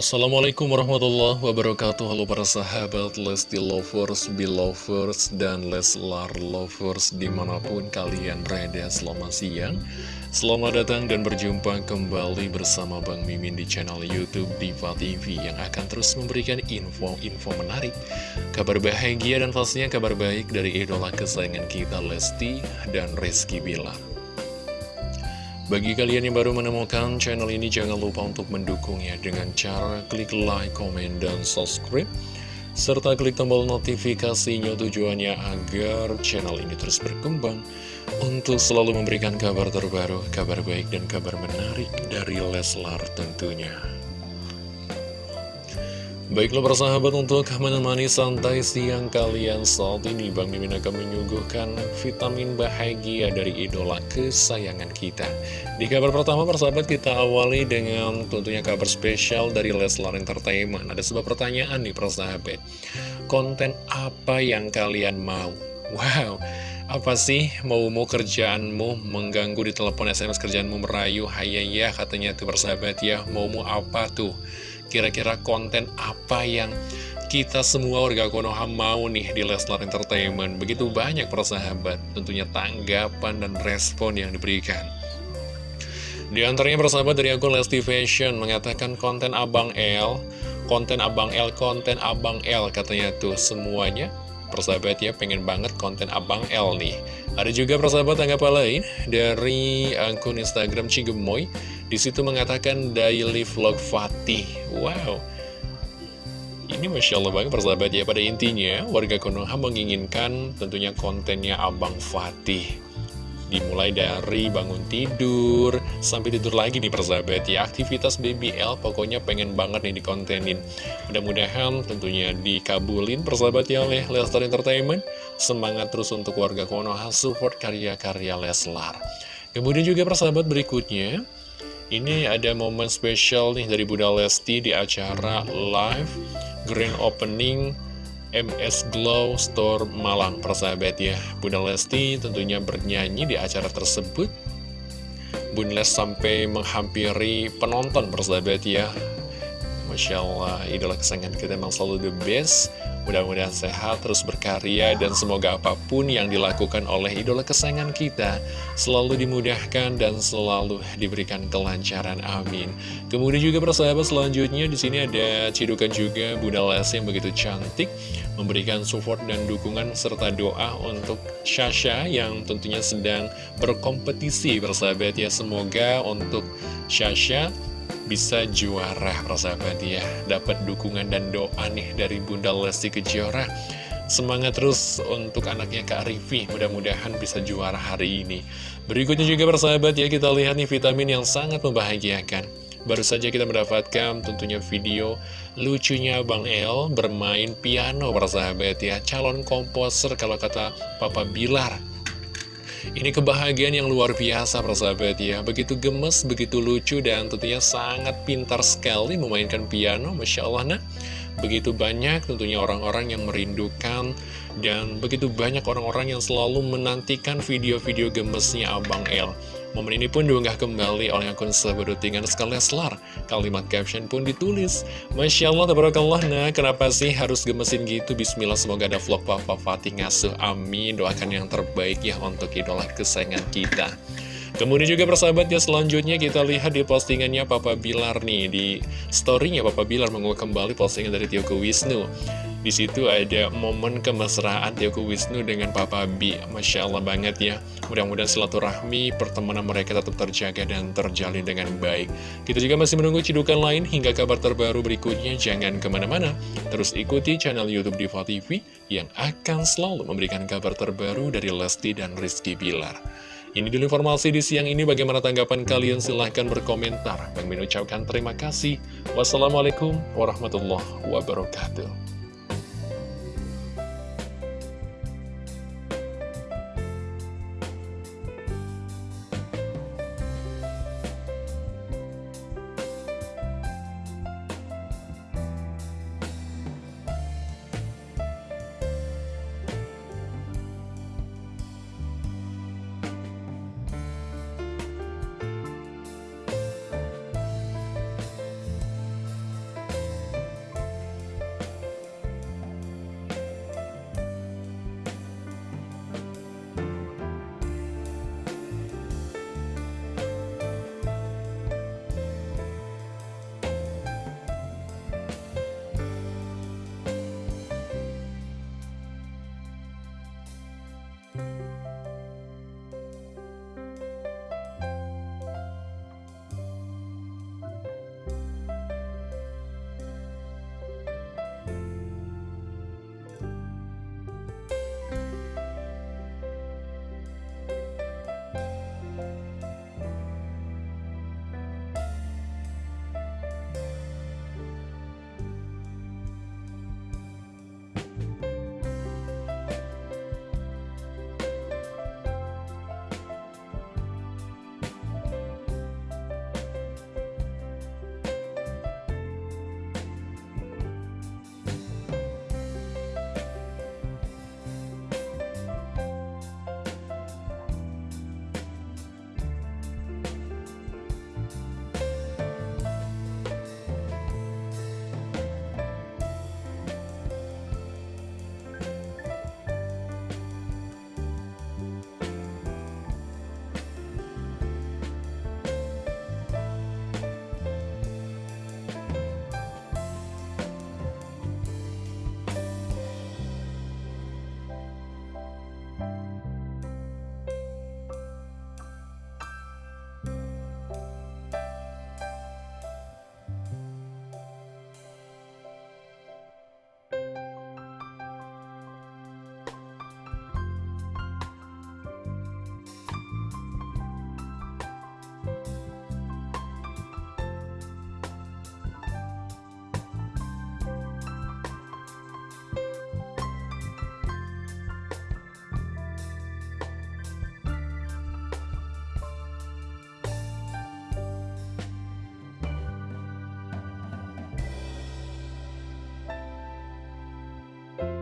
Assalamualaikum warahmatullahi wabarakatuh. Halo para sahabat Lesti Lovers, Belovers, dan Leslar Lovers Di mana pun kalian berada. Selamat siang Selamat datang dan berjumpa kembali bersama Bang Mimin di channel Youtube Diva TV Yang akan terus memberikan info-info menarik Kabar bahagia dan pastinya kabar baik dari idola kesayangan kita Lesti dan Rizky Bilar bagi kalian yang baru menemukan channel ini, jangan lupa untuk mendukungnya dengan cara klik like, komen, dan subscribe. Serta klik tombol notifikasinya tujuannya agar channel ini terus berkembang untuk selalu memberikan kabar terbaru, kabar baik, dan kabar menarik dari Leslar tentunya. Baiklah persahabat untuk menemani santai siang kalian. Saat ini Bang Mimin akan menyuguhkan vitamin bahagia dari idola kesayangan kita. Di kabar pertama persahabat kita awali dengan tentunya kabar spesial dari Leslar Entertainment. Ada sebuah pertanyaan nih persahabat Konten apa yang kalian mau? Wow, apa sih mau-mau kerjaanmu mengganggu di telepon SMS kerjaanmu merayu? Hayaya katanya tuh persahabat ya. Mau-mau apa tuh? Kira-kira konten apa yang kita semua warga Konoha mau nih di Leslar Entertainment? Begitu banyak persahabat tentunya tanggapan dan respon yang diberikan. Di antaranya persahabat dari akun Lesti Fashion mengatakan konten Abang L Konten Abang L, konten Abang L katanya tuh semuanya. Persahabat ya pengen banget konten Abang L nih. Ada juga persahabat tanggapan lain dari akun Instagram Cigemoy Di situ mengatakan daily vlog Fatih. Wow. Ini Masya Allah banget persahabat ya. Pada intinya warga Konoha menginginkan tentunya kontennya Abang Fatih. Dimulai dari bangun tidur Sampai tidur lagi nih persahabat ya. Aktivitas BBL pokoknya pengen banget nih dikontenin. Mudah-mudahan tentunya dikabulin persahabat ya oleh Lestar Entertainment. Semangat terus untuk warga Konoha support karya-karya Leslar. Kemudian juga persahabat berikutnya Ini ada momen spesial nih dari Bunda Lesti di acara live Grand Opening MS Glow Store Malang persahabat ya Bunda Lesti tentunya bernyanyi di acara tersebut. Bunda Lesti sampai menghampiri penonton persahabat ya Masya Allah idola kesayangan kita memang selalu the best Mudah-mudahan sehat, terus berkarya, dan semoga apa pun yang dilakukan oleh idola kesayangan kita selalu dimudahkan dan selalu diberikan kelancaran. Amin. Kemudian juga persahabat selanjutnya di sini ada cidukan juga Bunda Lesti yang begitu cantik, memberikan support dan dukungan serta doa untuk Shasha yang tentunya sedang berkompetisi bersahabat ya. Semoga untuk Shasha bisa juara persahabat ya. Dapat dukungan dan doa nih dari Bunda Lesti Kejora. Semangat terus untuk anaknya Kak Rifi Mudah-mudahan bisa juara hari ini. Berikutnya juga persahabat ya Kita lihat nih vitamin yang sangat membahagiakan. Baru saja kita mendapatkan tentunya video lucunya Bang El bermain piano persahabat ya. Calon komposer kalau kata Papa Bilar ini kebahagiaan yang luar biasa persahabat ya. Begitu gemes, begitu lucu dan tentunya sangat pintar sekali memainkan piano. Masya Allah nah Begitu banyak tentunya orang-orang yang merindukan Dan begitu banyak orang-orang yang selalu menantikan video-video gemesnya Abang El Momen ini pun diunggah kembali oleh akun seberutingan Leslar. Kalimat caption pun ditulis. Masya Allah, tabarakallah. Nah, kenapa sih harus gemesin gitu? Bismillah, semoga ada vlog Papa Fatih ngasuh. Amin. Doakan yang terbaik ya untuk idola kesayangan kita. Kemudian juga persahabat ya selanjutnya kita lihat di postingannya Papa Bilar nih Di storynya Papa Bilar mengunggah kembali postingan dari Tioku Wisnu di situ ada momen kemesraan Tioku Wisnu dengan Papa B. Masya Allah banget ya. Mudah-mudahan silaturahmi pertemanan mereka tetap terjaga dan terjalin dengan baik. Kita juga masih menunggu cidukan lain hingga kabar terbaru berikutnya. Jangan ke mana-mana. Terus ikuti channel Youtube Diva TV yang akan selalu memberikan kabar terbaru dari Lesti dan Rizky Bilar. Ini dulu informasi di siang ini. Bagaimana tanggapan kalian? Silahkan berkomentar. Bang ucapkan terima kasih. Wassalamualaikum warahmatullahi wabarakatuh.